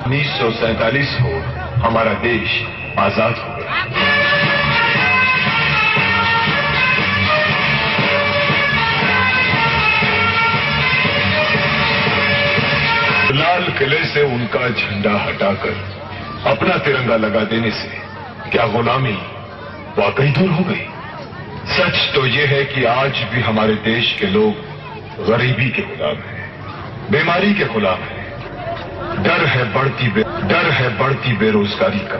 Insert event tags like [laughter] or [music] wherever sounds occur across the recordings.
उन्नीस सौ सैतालीस को हमारा देश आज़ाद हो गया। लाल किले से उनका झंडा हटाकर अपना तिरंगा लगा देने से क्या गुलामी वाकई दूर हो गई? सच तो यह है कि आज भी हमारे देश के लोग गरीबी के गुलाम हैं, बीमारी के गुलाम हैं। डर है बढ़ती डर है बढ़ती बेरोजगारी का,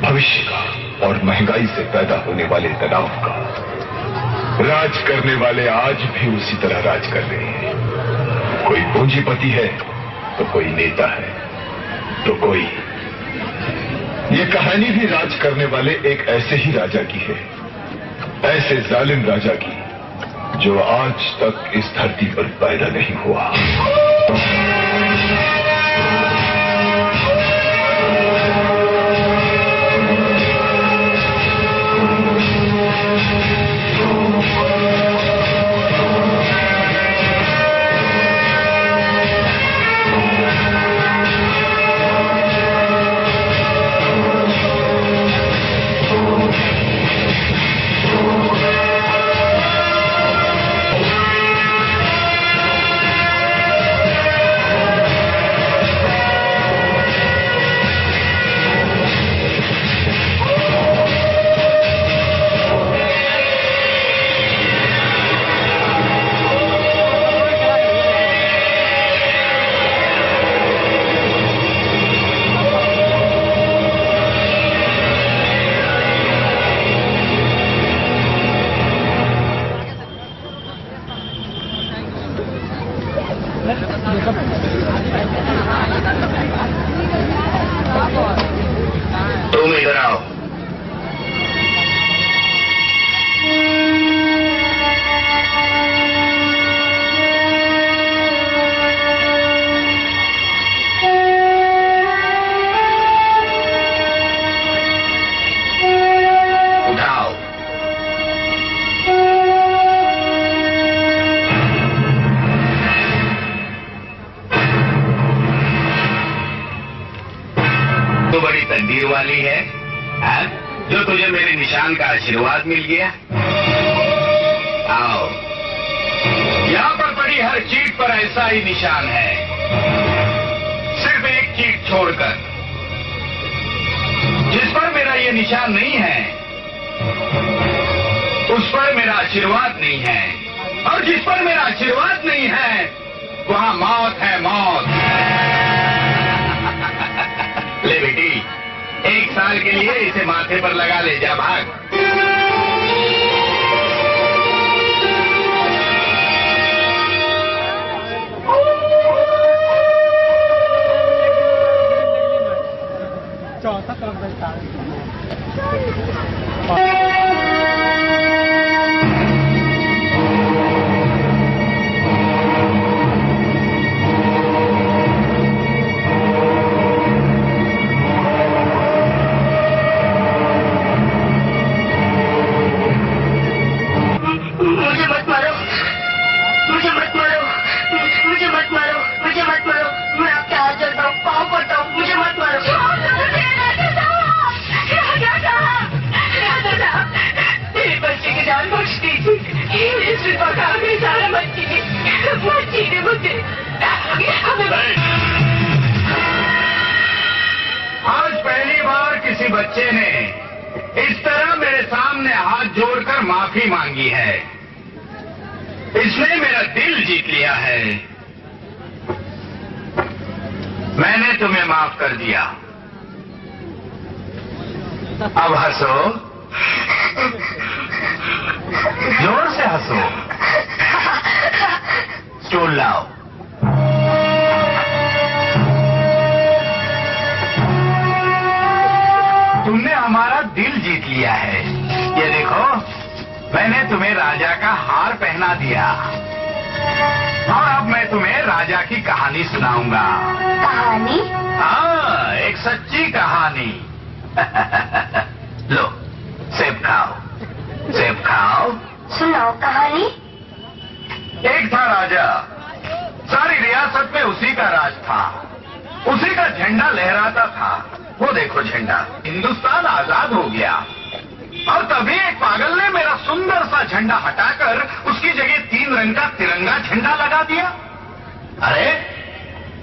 भविष्य का और महँगाई से पैदा होने वाले तनाव का। राज करने वाले आज भी उसी तरह राज कर रहे हैं। कोई पूंजीपति है तो कोई नेता है तो कोई। ये कहानी भी राज करने वाले एक ऐसे ही राजा की है, ऐसे जालिम राजा की, जो आज तक इस धरती पर पैदा नहीं हुआ। बड़ी तकदीर वाली है हाँ? जो तुझे मेरे निशान का आशीर्वाद मिल गया। आओ। यहाँ पर पड़ी हर चीट पर ऐसा ही निशान है। सिर्फ़ एक चीट छोड़कर, जिस पर मेरा ये निशान नहीं है, उस पर मेरा आशीर्वाद नहीं है। और जिस पर मेरा आशीर्वाद नहीं है, वहाँ मौत है। लिए इसे माथे पर लगा ले जा भाग। चौथा तरफ़ किसी बच्चे ने इस तरह मेरे सामने हाथ जोड़कर माफ़ी मांगी है। इसने मेरा दिल जीत लिया है। मैंने तुम्हें माफ़ कर दिया। अब हंसो। ज़ोर से हंसो। स्टूल लाओ। हमारा दिल जीत लिया है। ये देखो मैंने तुम्हें राजा का हार पहना दिया। और अब मैं तुम्हें राजा की कहानी सुनाऊँगा। कहानी? हाँ एक सच्ची कहानी। [laughs] लो सेब खाओ। सेब खाओ। सुनाओ कहानी। एक था राजा। सारी रियासत में उसी का राज था। उसी का झंडा लहराता था। वो देखो झंडा हिंदुस्तान आज़ाद हो गया। और तभी एक पागल ने मेरा सुंदर सा झंडा हटाकर उसकी जगह तीन रंग का तिरंगा झंडा लगा दिया। अरे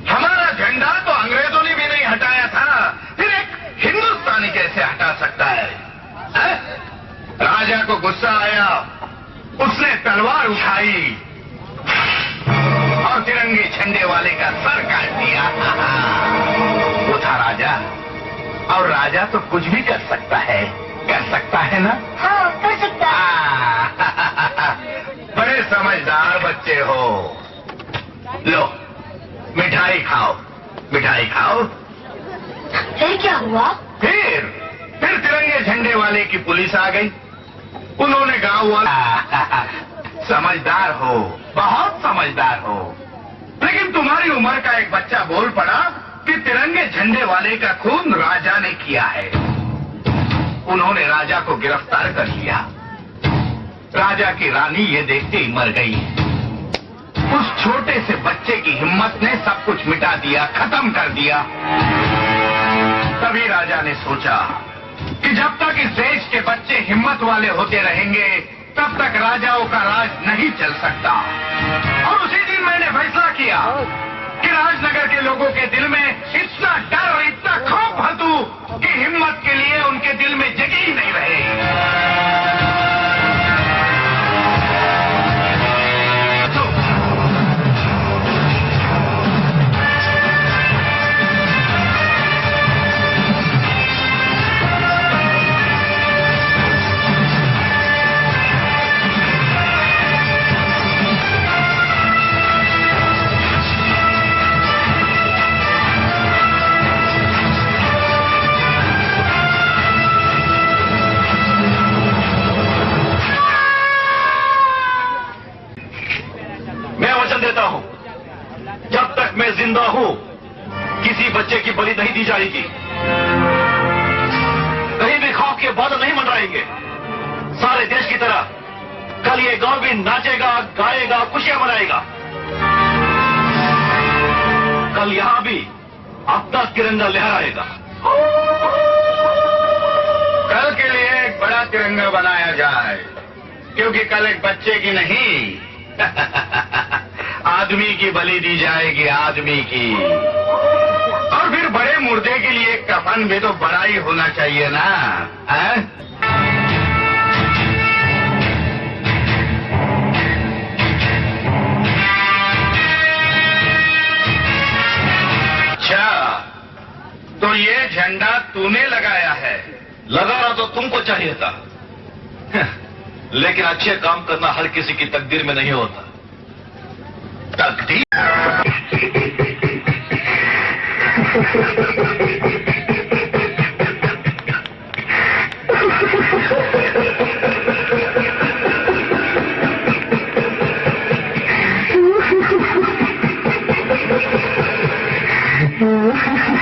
हमारा झंडा तो अंग्रेज़ों ने भी नहीं हटाया था फिर एक हिंदुस्तानी कैसे हटा सकता है, है? राजा को गुस्सा आया उसने तलवार उठाई और तिरंगे झंडे वाले का सर काट दिया। [laughs] वो था राजा। और राजा तो कुछ भी कर सकता है। कर सकता है ना? हाँ कर सकता है। बड़े समझदार बच्चे हो। लो मिठाई खाओ मिठाई खाओ। फिर क्या हुआ? फिर फिर तिरंगे झंडे वाले की पुलिस आ गई। उन्होंने गाँव वाला समझदार हो बहुत समझदार हो। लेकिन तुम्हारी उम्र का एक बच्चा बोल पड़ा कि तिरंगे झंडे वाले का खून राजा ने किया है। उन्होंने राजा को गिरफ़्तार कर लिया। राजा की रानी ये देखते ही मर गई। उस छोटे से बच्चे की हिम्मत ने सब कुछ मिटा दिया, खत्म कर दिया। तभी राजा ने सोचा कि जब तक इस देश के बच्चे हिम्मत वाले होते रहेंगे, तब तक राजाओं का राज नहीं चल सकता। और उसी दिन मैंने फैसला किया। कि राजनगर के लोगों के दिल में इतना डर और इतना खौफ भर कि हिम्मत के लिए उनके दिल में जगह वचन देता हूँ, जब तक मैं ज़िंदा हूँ, किसी बच्चे की बलि नहीं दी जाएगी। कहीं भी खौफ के बादल नहीं मंडराएँगे। सारे देश की तरह कल ये गाँव भी नाचेगा, गाएगा, खुशियाँ मनाएगा। कल यहाँ भी अपना तिरंगा लहराएगा कल के लिए एक बड़ा तिरंगा बनाया जाए, क्योंकि कल एक बच्चे की नहीं। [laughs] आदमी की बलि दी जाएगी आदमी की। और फिर बड़े मुर्दे के लिए कफन भी तो बड़ा ही होना चाहिए ना, है? अच्छा तो ये झंडा तूने लगाया है। लगाना तो तुमको चाहिए था। [laughs] लेकिन अच्छे काम करना हर किसी की तकदीर में नहीं होता। तकदीर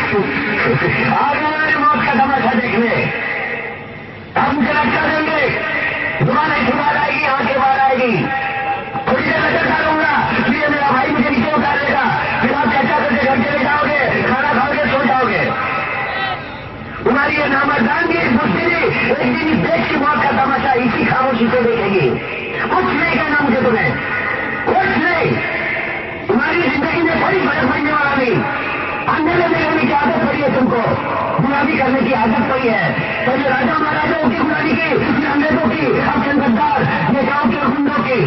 आज हमारे मौत का तमाशा देखने हम गिरफ़्तार देंगे दुकानें बाहर आएगी आँखें बाहर आएगी ये नामर्दानगी इस मुश्किल एक दिन इस देश की मौत का तमाशा इसी खामोशी से देखेगी। कुछ नहीं कहना मुझे तुम्हें। कुछ नहीं। तुम्हारी ज़िंदगी में कोई फ़र्क पड़ने वाला नहीं। अंधेरे में रहने की आदत पड़ी है तुमको। गुलामी करने की आदत पड़ी है। पहले राजा महाराजाओं की गुलामी की अंग्रेज़ों की चंद्रदार ये गाँव के गुंडों की,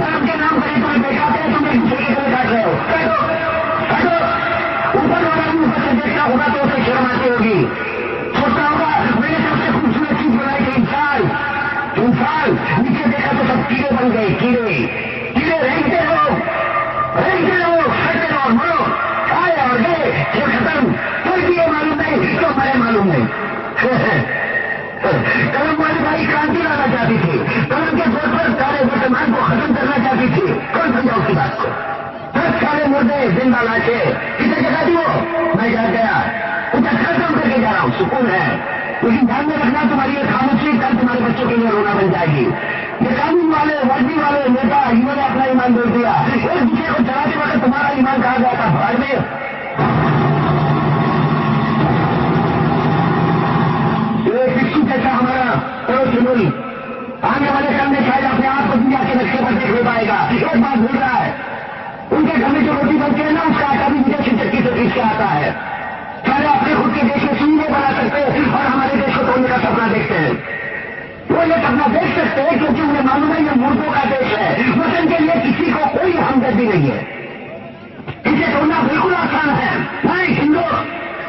धर्म के नाम पर इतना बेकाते हैं, तुम एक दूसरे की गले काट रहे हो। काटो काटो ऊपर वाला भी ऊपर से देखता होगा तो उसे शर्म आती होगी। सोचता होगा। मैंने सबसे खूबसूरत चीज़ बनाई थी इंसान। इंसान, नीचे देखा तो सब कीड़े बन गए, कीड़े। कीड़े रेंगते रहो। रेंगते रहो खड़ते रहो, मरो। आए और गए ये खत्म। कोई भी ये मालूम नहीं तो हमारे मालूम नहीं। [laughs] कलम वाली भाई क्रांति लाना चाहती थी। कलम के ज़ोर पर सारे वर्तमान को खत्म करना चाहती थी। कौन समझा उसकी बात को? दस सारे मुर्दे, ज़िंदा लाके किसे जगह दी वो? मैं जाग गया। उसे खत्म करके जा रहा हूँ, सुकून है। लेकिन ध्यान में रखना तुम्हारी ये खामोशी, कल तुम्हारे बच्चों के लिए रोना बन जाएगी। ये कानून वाले, वर्दी वाले नेता इन्होंने अपना ईमान दे दिया। एक दूसरे को चलाते वक्त तुम्हारा ईमान कहा गया था भाड़ में? जैसा हमारा पड़ोस मुल्क आने वाले कल में शायद अपने आप को दुनिया के नक्शे पर देख ले पाएगा। एक बात भूल रहा है। उनके घर में जो रोटी बनती है ना, उसका आटा भी मुझे छिटकी से पीस आता है। बेचारे अपने खुद के देश में सुन नहीं बना सकते और हमारे देश को तोड़ने का सपना देखते हैं। वो ये सपना देख सकते हैं क्योंकि उन्हें मालूम है ये मूर्खों का देश है। वतन के लिए किसी को कोई हमदर्दी नहीं है। इसे तोड़ना बिल्कुल आसान है। मैं हिंदू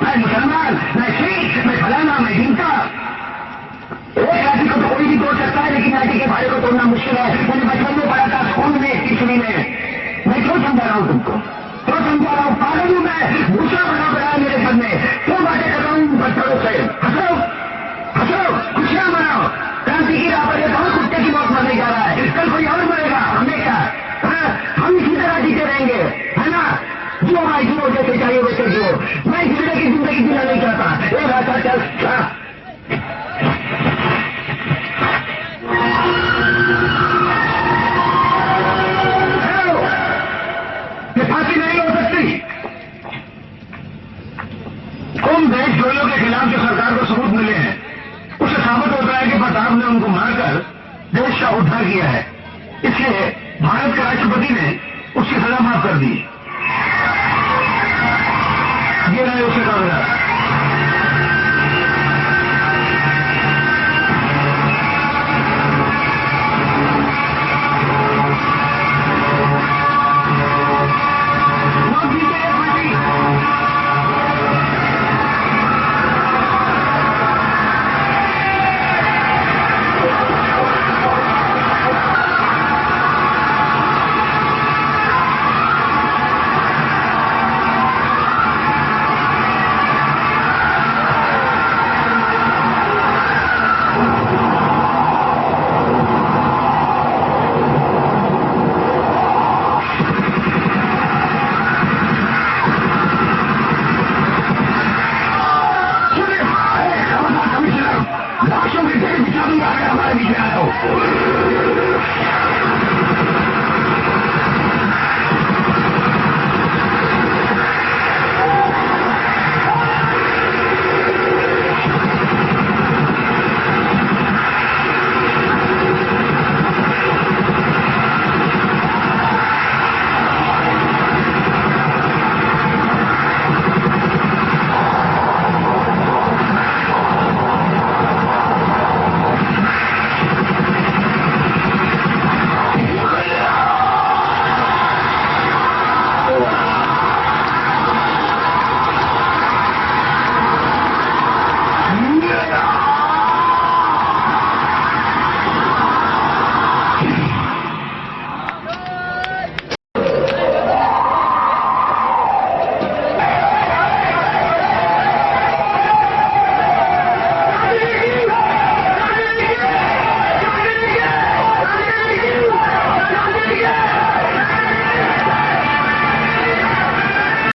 मैं मुसलमान मैं सिख मैं फलाना मैं हिंसा। एक जाति को तो कोई भी तोड़ सकता है, लेकिन जाति के भाई को तोड़ना मुश्किल है। मैंने बचपन में पढ़ा था, स्कूल में किसी में। मैं क्यों समझा रहा हूँ तुमको? क्यों समझा रहा हूँ? पागल हूँ मैं। दूसरा बना पड़ा है मेरे घर में। क्यों बातें कर रहा हूँ पत्थरों से हंसो हंसो खुशियाँ मनाओ। क्रांति की राह पर ये कौन कुत्ते की मौत मरने जा रहा है। कल कोई और मरेगा हमने क्या? हाँ, हम इसी तरह जीते रहेंगे है ना? जो भाई जियो जैसे चाहिए वैसे जियो। मैं इस तरह की ज़िंदगी जीना नहीं चाहता। एक रास्ता चल खिलाफ जो सरकार को सबूत मिले हैं उससे साबित होता है कि प्रताप ने उनको मारकर देश का उद्धार किया है। इसलिए भारत के राष्ट्रपति ने उसकी सजा माफ़ कर दी। ये रहे उसके कागजात।